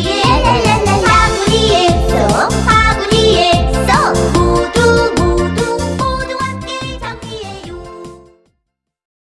yeah